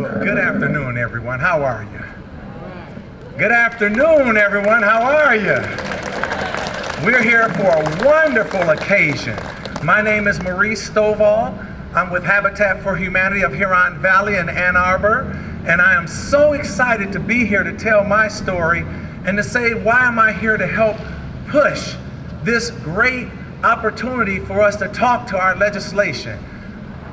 Well, good afternoon, everyone. How are you? Good afternoon, everyone. How are you? We're here for a wonderful occasion. My name is Maurice Stovall. I'm with Habitat for Humanity of Huron Valley in Ann Arbor, and I am so excited to be here to tell my story and to say why am I here to help push this great opportunity for us to talk to our legislation.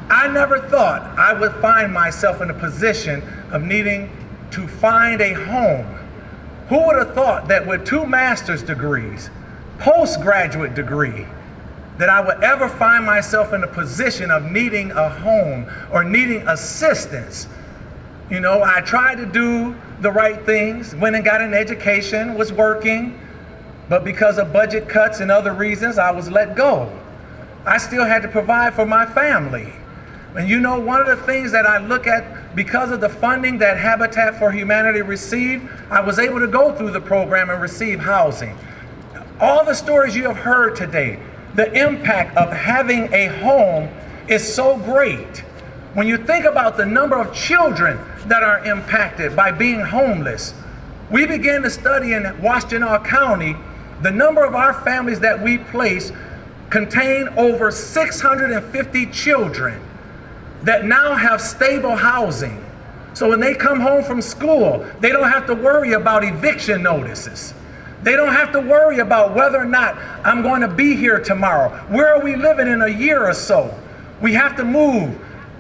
I never thought I would find myself in a position of needing to find a home. Who would have thought that with two master's degrees, postgraduate degree, that I would ever find myself in a position of needing a home or needing assistance. You know, I tried to do the right things, went and got an education, was working, but because of budget cuts and other reasons, I was let go. I still had to provide for my family. And you know, one of the things that I look at because of the funding that Habitat for Humanity received, I was able to go through the program and receive housing. All the stories you have heard today, the impact of having a home is so great. When you think about the number of children that are impacted by being homeless, we began to study in Washtenaw County the number of our families that we place contain over 650 children that now have stable housing. So when they come home from school, they don't have to worry about eviction notices. They don't have to worry about whether or not I'm going to be here tomorrow. Where are we living in a year or so? We have to move.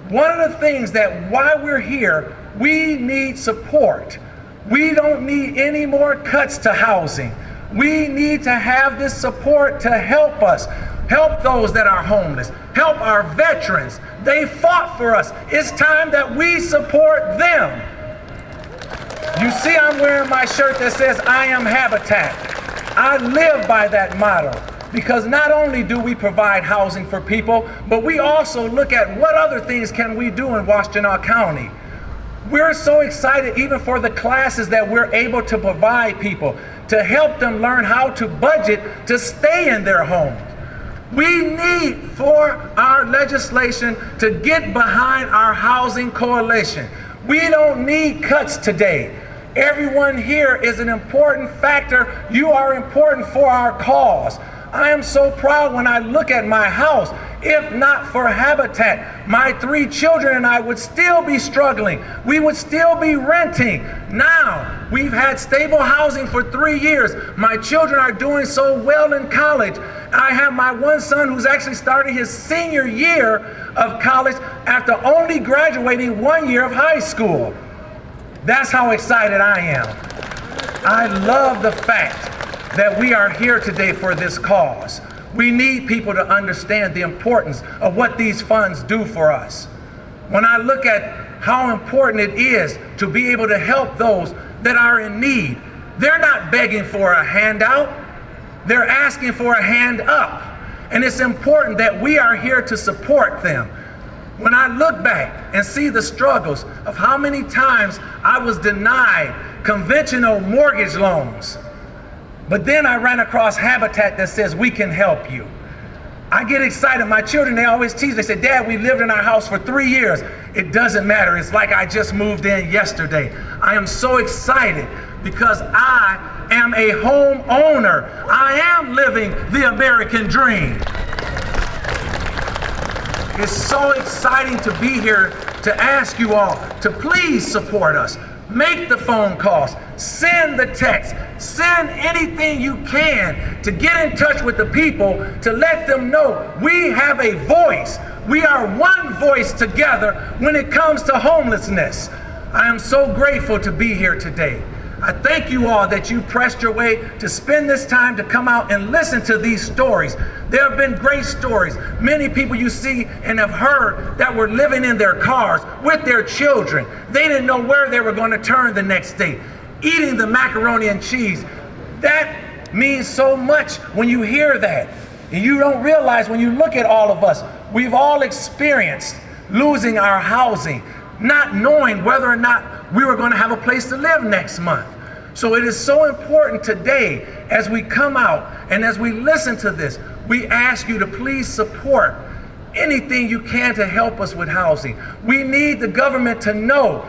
One of the things that while we're here, we need support. We don't need any more cuts to housing. We need to have this support to help us, help those that are homeless, help our veterans. They fought for us. It's time that we support them. You see, I'm wearing my shirt that says, I am Habitat. I live by that motto because not only do we provide housing for people, but we also look at what other things can we do in Washtenaw County. We're so excited even for the classes that we're able to provide people to help them learn how to budget to stay in their homes. We need for our legislation to get behind our housing coalition. We don't need cuts today. Everyone here is an important factor. You are important for our cause. I am so proud when I look at my house. If not for Habitat, my three children and I would still be struggling. We would still be renting. Now, we've had stable housing for three years. My children are doing so well in college. I have my one son who's actually starting his senior year of college after only graduating one year of high school. That's how excited I am. I love the fact that we are here today for this cause. We need people to understand the importance of what these funds do for us. When I look at how important it is to be able to help those that are in need, they're not begging for a handout, they're asking for a hand up. And it's important that we are here to support them. When I look back and see the struggles of how many times I was denied conventional mortgage loans, but then I ran across Habitat that says, we can help you. I get excited. My children, they always tease. They say, Dad, we lived in our house for three years. It doesn't matter. It's like I just moved in yesterday. I am so excited because I am a homeowner. I am living the American dream. It's so exciting to be here to ask you all to please support us. Make the phone calls, send the text, send anything you can to get in touch with the people to let them know we have a voice. We are one voice together when it comes to homelessness. I am so grateful to be here today. I thank you all that you pressed your way to spend this time to come out and listen to these stories. There have been great stories. Many people you see and have heard that were living in their cars with their children. They didn't know where they were going to turn the next day. Eating the macaroni and cheese. That means so much when you hear that. And you don't realize when you look at all of us, we've all experienced losing our housing, not knowing whether or not we were going to have a place to live next month. So it is so important today as we come out and as we listen to this, we ask you to please support anything you can to help us with housing. We need the government to know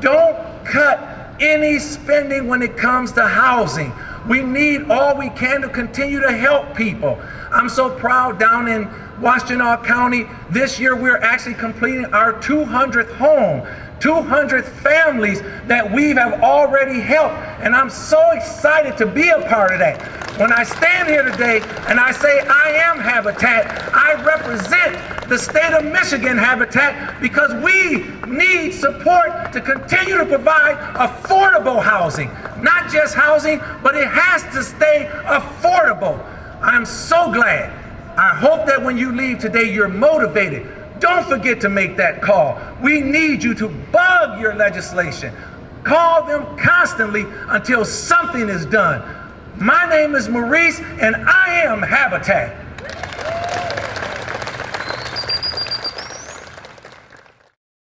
Don't cut any spending when it comes to housing. We need all we can to continue to help people. I'm so proud down in Washtenaw County, this year we're actually completing our 200th home. 200 families that we have already helped. And I'm so excited to be a part of that. When I stand here today and I say I am Habitat, I represent the state of Michigan Habitat because we need support to continue to provide affordable housing. Not just housing, but it has to stay affordable. I'm so glad. I hope that when you leave today, you're motivated don't forget to make that call. We need you to bug your legislation. Call them constantly until something is done. My name is Maurice, and I am Habitat.